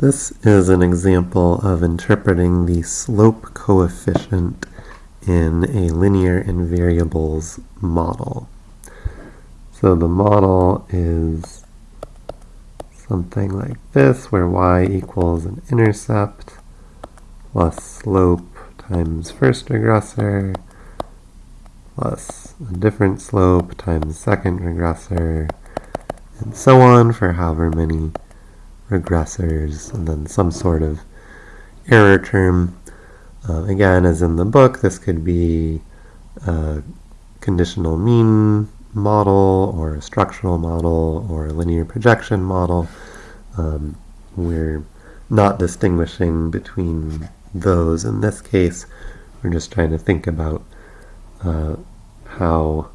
This is an example of interpreting the slope coefficient in a linear in variables model. So the model is something like this, where y equals an intercept plus slope times first regressor plus a different slope times second regressor, and so on for however many regressors, and then some sort of error term. Uh, again, as in the book, this could be a conditional mean model, or a structural model, or a linear projection model. Um, we're not distinguishing between those in this case. We're just trying to think about uh, how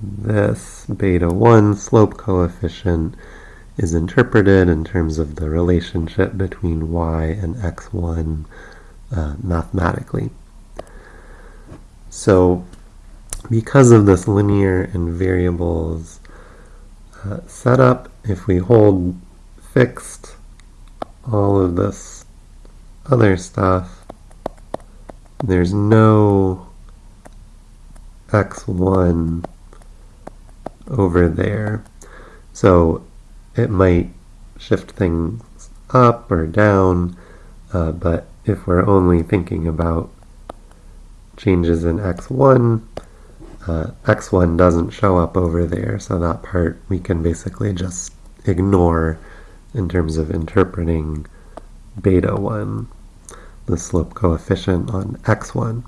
this beta 1 slope coefficient is interpreted in terms of the relationship between y and x1 uh, mathematically. So because of this linear in variables uh, setup, if we hold fixed all of this other stuff, there's no x1 over there. So it might shift things up or down, uh, but if we're only thinking about changes in x1, uh, x1 doesn't show up over there, so that part we can basically just ignore in terms of interpreting beta 1, the slope coefficient on x1.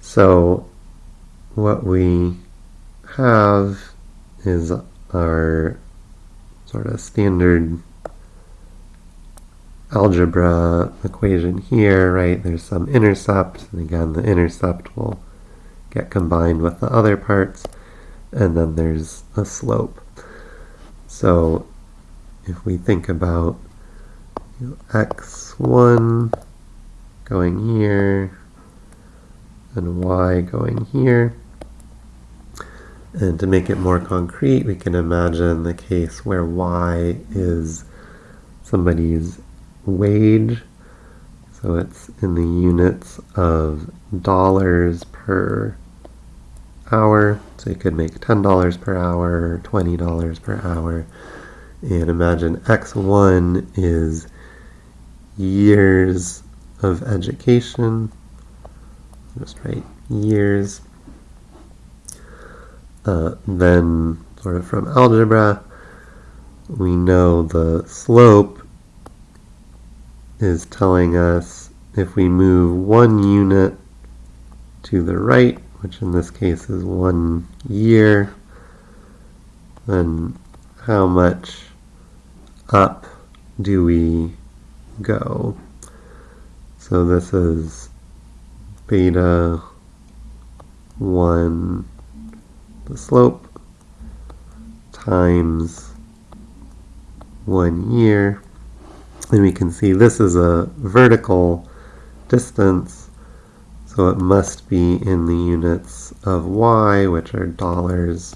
So what we have is our sort of standard algebra equation here, right? There's some intercept, and again, the intercept will get combined with the other parts, and then there's a slope. So if we think about you know, x1 going here, and y going here, and to make it more concrete, we can imagine the case where y is somebody's wage. So it's in the units of dollars per hour. So you could make $10 per hour, $20 per hour. And imagine x1 is years of education. Just write years uh, then sort of from algebra, we know the slope is telling us if we move one unit to the right, which in this case is one year, then how much up do we go? So this is beta 1 the slope times one year. And we can see this is a vertical distance, so it must be in the units of y, which are dollars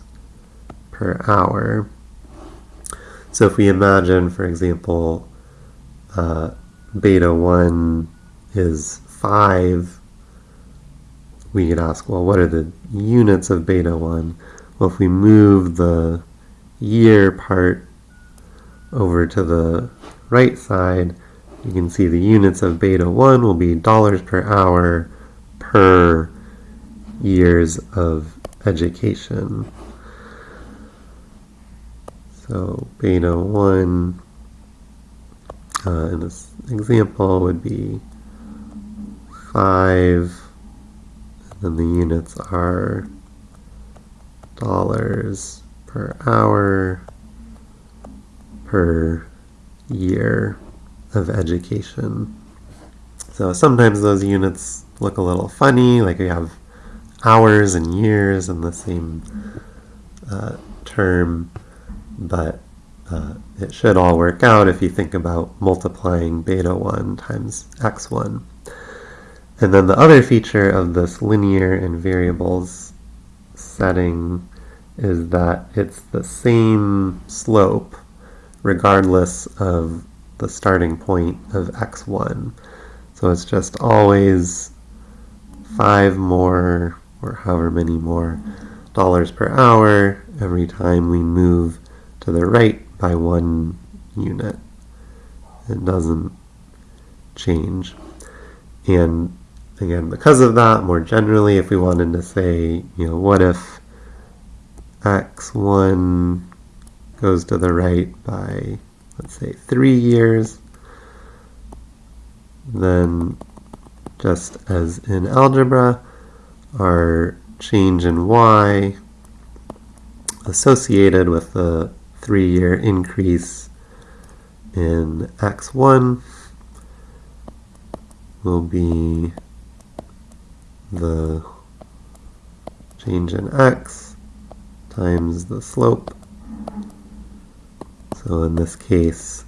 per hour. So if we imagine, for example, uh, beta 1 is 5 we could ask, well, what are the units of beta 1? Well, if we move the year part over to the right side, you can see the units of beta 1 will be dollars per hour per years of education. So beta 1 uh, in this example would be 5 and the units are dollars per hour per year of education. So sometimes those units look a little funny, like we have hours and years in the same uh, term, but uh, it should all work out if you think about multiplying beta 1 times x1. And then the other feature of this linear in variables setting is that it's the same slope regardless of the starting point of x1. So it's just always five more, or however many more, dollars per hour every time we move to the right by one unit. It doesn't change. And again, because of that, more generally, if we wanted to say, you know, what if x1 goes to the right by, let's say, three years, then just as in algebra, our change in y associated with the three-year increase in x1 will be the change in x times the slope. So in this case,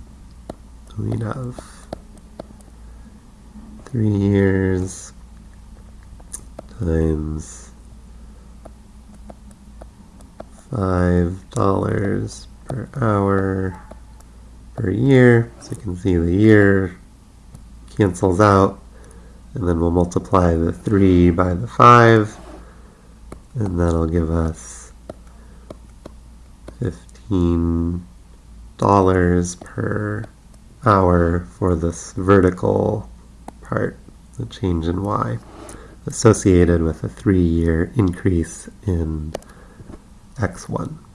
we'd have three years times five dollars per hour per year. So you can see the year cancels out and then we'll multiply the 3 by the 5 and that'll give us $15 per hour for this vertical part, the change in y, associated with a three-year increase in x1.